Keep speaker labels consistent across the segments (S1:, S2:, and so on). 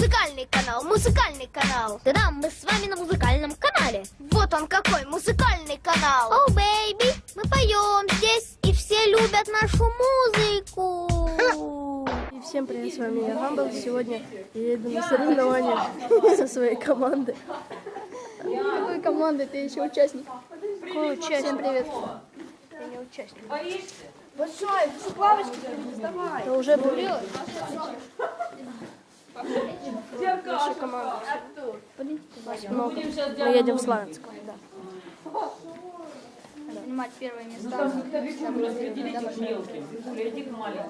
S1: Музыкальный канал, музыкальный канал.
S2: Да-да, мы с вами на музыкальном канале.
S1: Вот он какой музыкальный канал.
S2: Oh, baby, мы поем здесь, и все любят нашу музыку.
S3: И всем привет, с вами я Гамбл. Сегодня я еду на соревнования со своей командой.
S4: Какой команды? Ты еще участник.
S3: Какой участник?
S4: Всем привет.
S3: Я не участник.
S4: Большой, с лавочки вставай.
S3: Я уже был. Наша команда. Много. Мы едем в Славянск.
S4: Занимать первое место.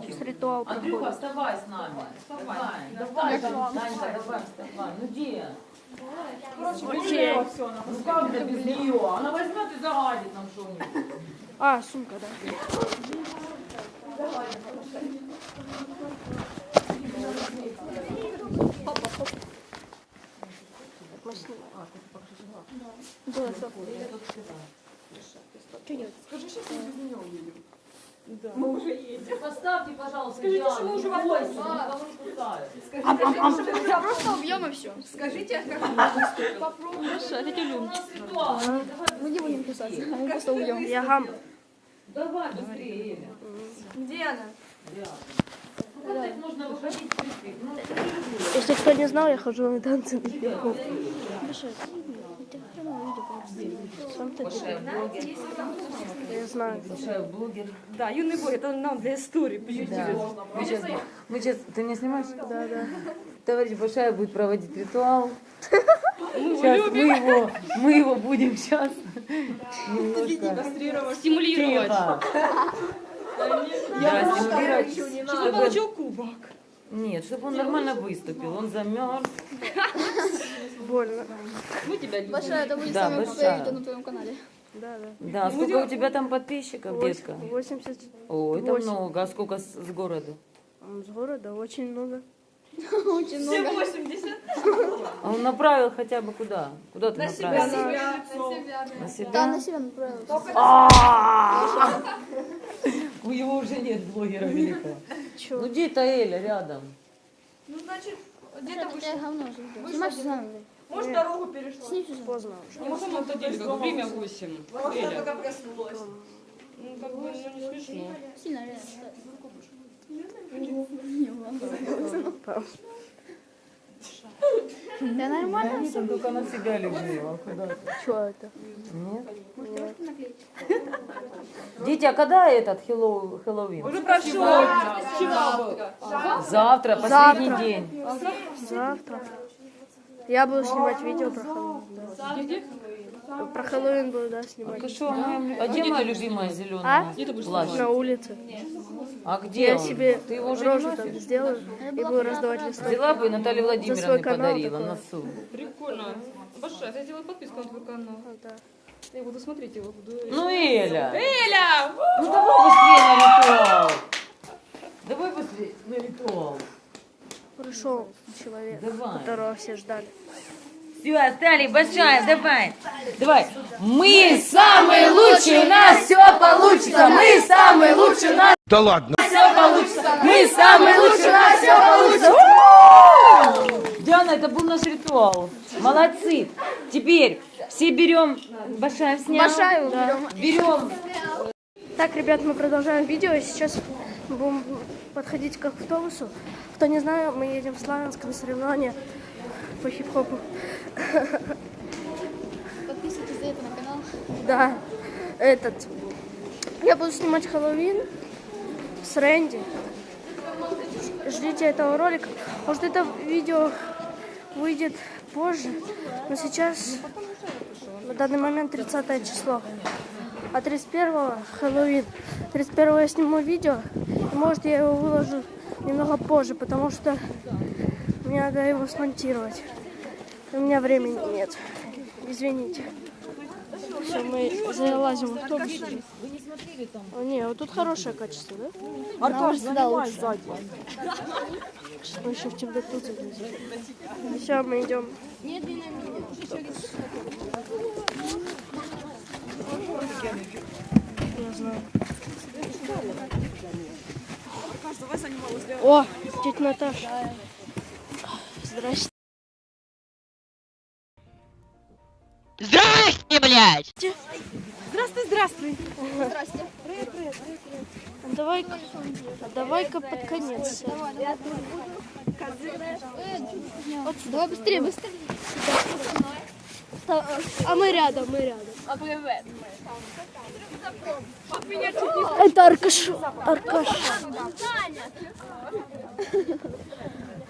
S3: Сейчас ритуал проходит.
S5: Вставай с нами. Вставай. Давай, Данька, давай, вставай. Ну где? Ну как же без нее? Она возьмет и загадит нам что-нибудь.
S3: А, сумка, да. Мы снимаем. Да, стоп.
S5: Поставьте, пожалуйста, Скажите, что мы уже вас никого не пускают.
S4: Просто убьем и все. Скажите, как мы не будем писаться. Мы просто убьем.
S3: Я Гамбл.
S5: Давай быстрее, Эля.
S4: Где она?
S5: Вот так
S3: Если кто не знал, я хожу на танцы на ты Я знаю.
S5: Блогер.
S6: Да, юный бой, это нам для истории.
S5: Да. Мы сейчас, мы сейчас, ты меня снимаешь?
S3: Да, да.
S5: Товарищ Башаев будет проводить ритуал. Сейчас мы его, мы его будем сейчас немножко
S6: Стимулировать.
S5: Да, стимулировать, чтобы-
S6: Получил кубок.
S5: Нет, чтобы он нормально выступил. Он замерз.
S3: Больно.
S6: Мы тебя любим.
S4: Большая, это будет
S5: Да,
S4: самое видео на твоем канале.
S3: Да, да.
S5: Да, сколько у тебя там подписчиков, детка?
S3: 80
S5: О, это много. А сколько с, с города?
S3: с города очень много.
S4: Очень много.
S5: А он направил хотя бы куда? Куда ты направил? На себя.
S4: Да, на себя направилась.
S5: У него уже нет блогера великого. Ну где-то Эля рядом.
S4: Где-то жду. Снимай все сам.
S6: Может, дорогу перешла?
S3: Поздно уже.
S6: Не на самом-то деле, как время 8. Эля. Ну, как бы, ну, не смешно.
S4: Сильно реально. Да нормально.
S5: Он только на себя а ты?
S3: Что это?
S5: Нет? Дети, а когда этот Хэллоу- Хэллоуин?
S6: Уже. Вчера был.
S5: Завтра, последний день.
S3: Завтра. Я буду снимать видео про Хэллоуин. Да. Про Хэллоуин буду, да, снимать.
S5: А, а где моя любимая зеленая плащ?
S3: На улице.
S5: А где
S3: Я
S5: он?
S3: себе
S5: Ты его уже
S3: рожу
S5: не
S3: там
S5: носишь?
S3: сделаю и буду раздавать листовки.
S5: Взяла бы и Владимировне
S3: канал
S5: подарила
S3: такое.
S5: носу.
S6: Прикольно. Большая, я сделаю подписку на твой канал.
S3: Да.
S6: Я буду смотреть его. Буду...
S5: Ну, Эля,
S6: Эля!
S5: ну давай быстрее на ритуал. Давай быстрее на ритуал.
S3: Пришел человек,
S5: Давай.
S3: которого все ждали.
S5: Все, остали, большая, давай. Давай. Мы самые лучшие, у нас все получится. Мы самые лучшие, у нас
S7: Да ладно.
S5: все получится. Мы самые лучшие, у нас все получится. Диана, это был наш ритуал. Молодцы. Теперь все берем, Башаев снял.
S4: Большая берем.
S5: Берем
S3: Так, ребят, мы продолжаем видео. Сейчас мы будем подходить к автобусу. Кто не знает, мы едем в Славянск на соревнования по хип-хопу.
S4: Подписывайтесь за это на канал.
S3: Да, этот. Я буду снимать Хэллоуин с Рэнди. Ждите этого ролика. Может, это видео выйдет позже, но сейчас на данный момент 30 число. А 31 Хэллоуин. 31 я сниму видео, и может я его выложу немного позже, потому что мне надо его смонтировать. У меня времени нет. Извините. Все, мы залазим в автобус. О, не, вот тут хорошее качество, да?
S4: Аркаш, занимай
S3: сзади. Сейчас мы еще в темноту залезем. Все, мы идем. Я знаю. О, тетя Наташа. Здрасте.
S7: Здрасте, блядь!
S3: Здравствуй, здравствуй. Здрасте. Привет, привет, привет. А давай, а давай-ка под конец.
S4: Давай быстрее, быстрее.
S3: А мы рядом, мы рядом. Это Аркаш. Аркаш.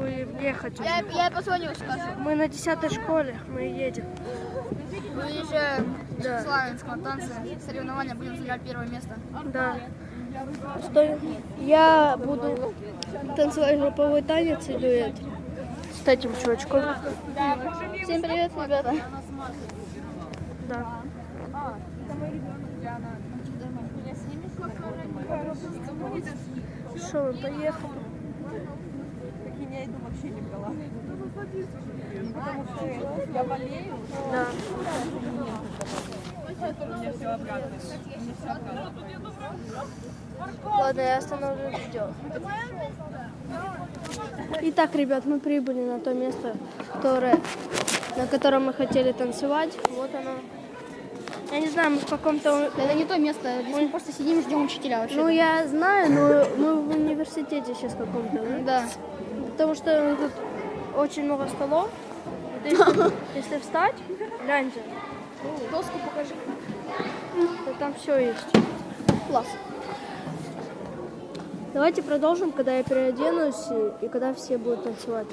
S3: Вы ехать.
S2: Я, я позвоню, скажу.
S3: Мы на десятой школе, мы едем.
S2: Выезжаем в Славянск на танцы. Соревнования будем занимать первое место.
S3: Да. Стой. Я буду танцевать групповой танец и дуэт. С этим чувачком.
S2: Всем привет, ребята.
S3: Да. Что, мы поехали? Да. Ладно, я остановлю видео. Итак, ребят, мы прибыли на то место, которое, на котором мы хотели танцевать. Вот оно. Я не знаю, мы в каком-то...
S4: Это не то место, здесь мы просто сидим и ждем учителя вообще.
S3: Ну, я знаю, но мы в университете сейчас каком-то. да?
S4: Да.
S3: Потому что тут очень много столов. Вот Если, если встать, гляньте.
S4: Доску покажи.
S3: то там все есть.
S4: Класс.
S3: Давайте продолжим, когда я переоденусь и, и когда все будут танцевать.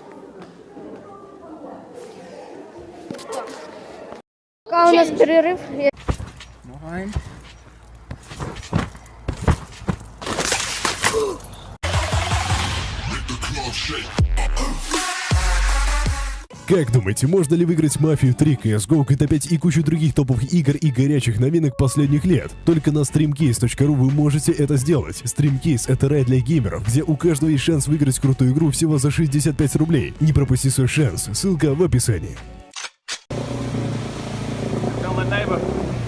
S3: Пока у нас перерыв. я-
S8: Как думаете, можно ли выиграть Мафию 3, CSGO, GTA 5 и кучу других топовых игр и горячих новинок последних лет? Только на streamcase.ru вы можете это сделать. Streamcase — это рай для геймеров, где у каждого есть шанс выиграть крутую игру всего за 65 рублей. Не пропусти свой шанс, ссылка в описании.
S9: Tell my.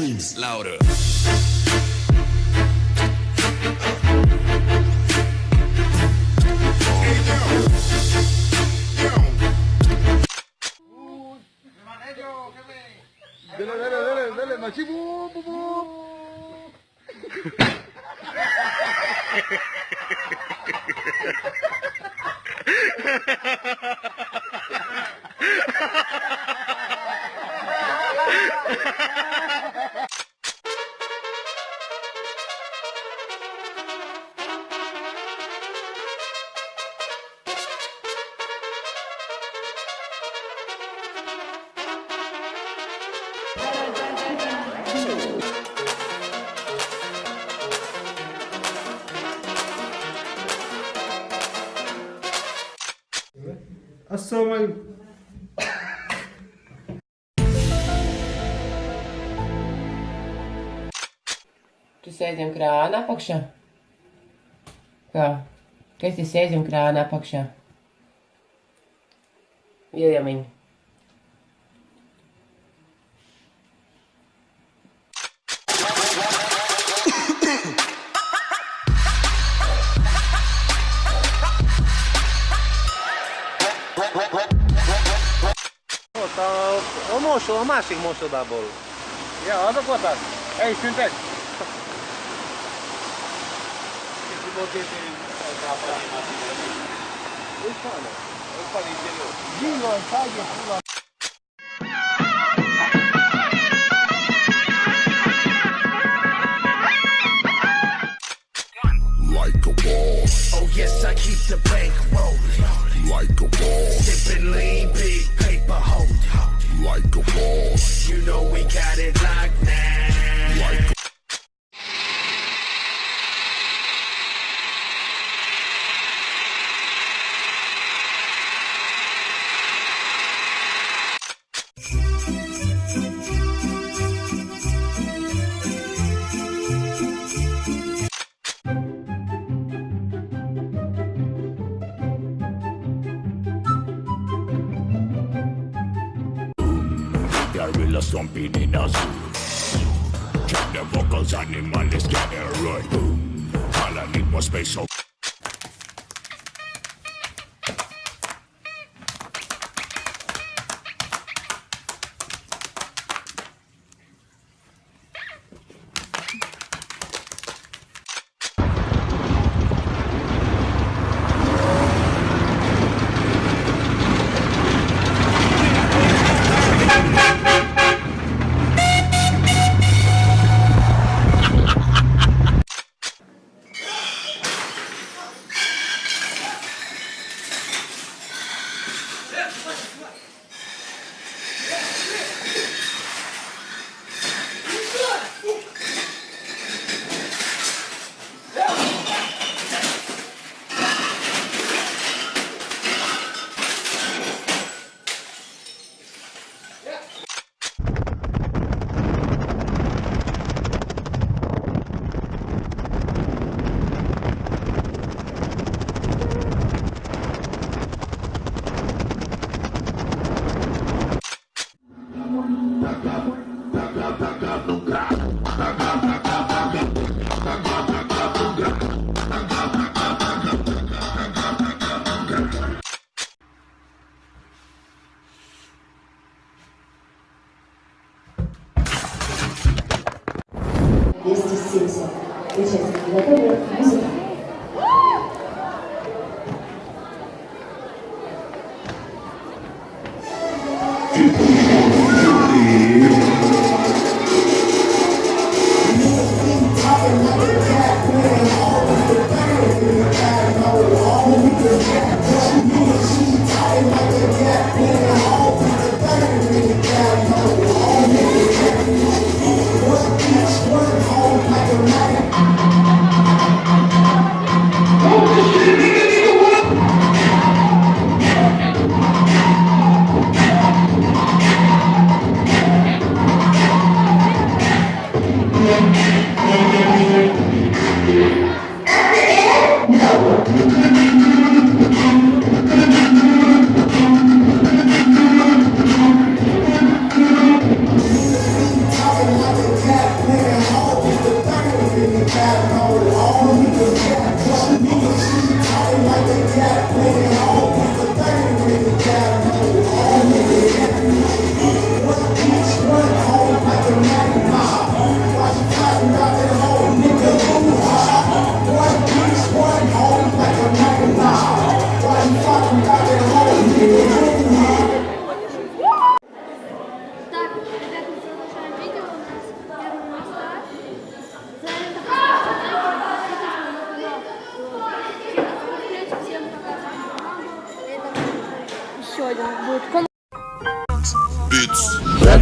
S9: dreams
S7: louder. sēžam krāna apakšā. Kā? Kas ir sēžam krāna apakšā? Viljamiņu.
S9: Mutta on muossilla o muossilla tapolla. Joo, ota kuotaan. Ei, synteeksi. Like a tane.
S10: Oh Yes, I keep the bank rolling like a boss. Sipping lean, big paper holding like a boss. You know we got it locked.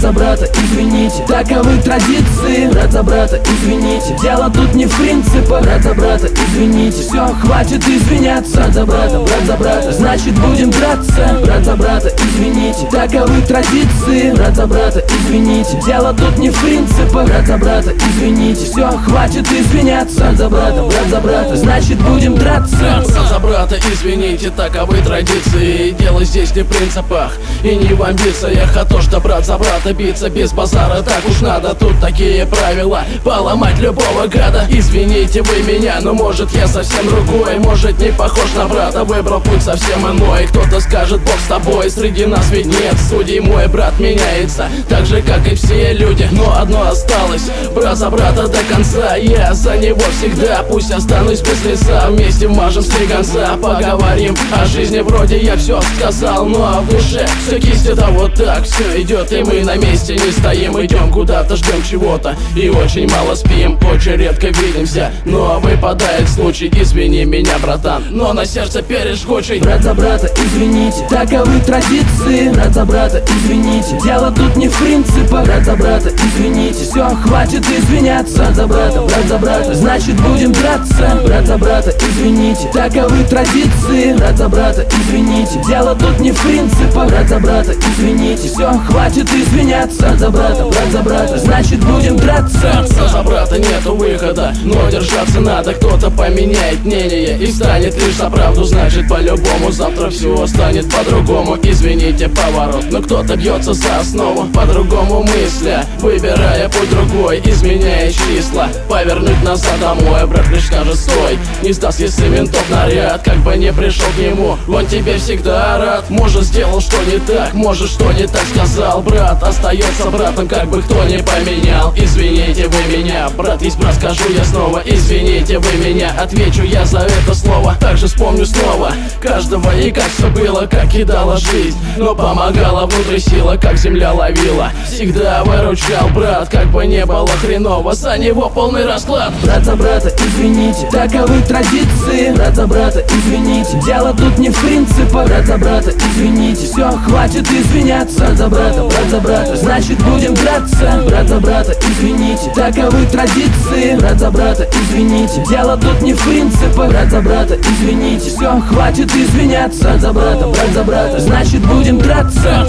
S2: За
S11: брата, извините, таковы традиции Брат за брата, извините, дело тут не в принципах Брат за брата, извините, все, хватит извиняться Брат за брата, брат за брата, значит будем драться Брат за брата, извините, таковы традиции Брат за брата, извините, дело тут не в принципах Брат за брата, извините, все, хватит извиняться Брат за брата, брат за брата, значит будем драться.
S12: Брат за брата, извините, таковы традиции. Дело здесь не в принципах и не в амбициях А то, что брат за брата биться без базара Так уж надо, тут такие правила. Поломать любого гада Извините вы меня, но может я совсем другой. Может не похож на брата, выбрал путь совсем иной. Кто-то скажет, Бог с тобой, среди нас ведь нет Судей. Мой брат меняется, так же как и все люди. Но одно осталось, брат за брата до конца. Я за него всегда, пусть останусь без лица. Вместе вмажем с конца, поговорим о жизни. Вроде я все сказал, ну а душе все кистью да вот так Все идет и мы на месте не стоим Идем куда-то, ждем чего-то. И очень мало спим, очень редко видимся. Но выпадает случай, извини меня, братан. Но на сердце пережгучий
S11: Брат за брата, извините, таковы традиции. Брат за брата, извините, дело тут не в принципах. Брат за брата, извините, все, хватит извиняться. За брата, брат за брата, значит будем драться. Брат за брата, извините, таковы традиции. Брат за брата, извините, дело тут не в принципах. Брат за брата, извините, все, хватит извиняться. Брат за брата, брат за брата, значит будем драться.
S12: Брат за брата нету выхода, но держаться надо. Кто-то поменяет мнение и станет лишь за правду. Значит по-любому завтра все станет по-другому. Извините поворот, но кто-то бьется за основу. По-другому мысля, выбирая путь другой Изменяя числа, повернуть назад домой Брат лишь скажет стой, не сдаст если ментов наряд Как бы не пришел к нему, он тебе всегда рад. Может сделал что не так, может что не так сказал Брат. Остается братом, как бы кто не поменял. Извините вы меня, брат есть брат, скажу я снова. Извините вы меня, отвечу я за это слово. Также вспомню снова каждого и как все было, как кидала жизнь. Но помогала внутри сила, как земля ловила. Всегда выручал брат, как бы не было хреново За него полный расклад
S11: Брат за брата, извините, таковы традиции Брат за брата, извините, дело тут не в принципах Брат за брата, извините, все, хватит извиняться Брат за брата, брат за брата, значит будем драться Брат за брата, извините, таковы традиции Брат за брата, извините, дело тут не в принципах Брат за брата, извините, все, хватит извиняться Брат за брата, брат за брата, значит будем драться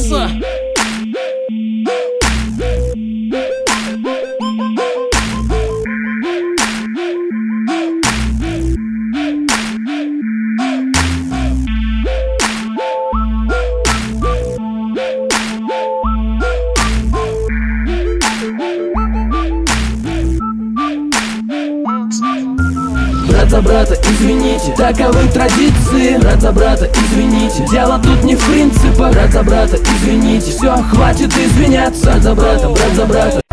S11: брата, извините, таковы традиции Брат за брата, извините, дело тут не в принципах Брат за брата, извините, все, хватит извиняться Брат за брата, брат за брата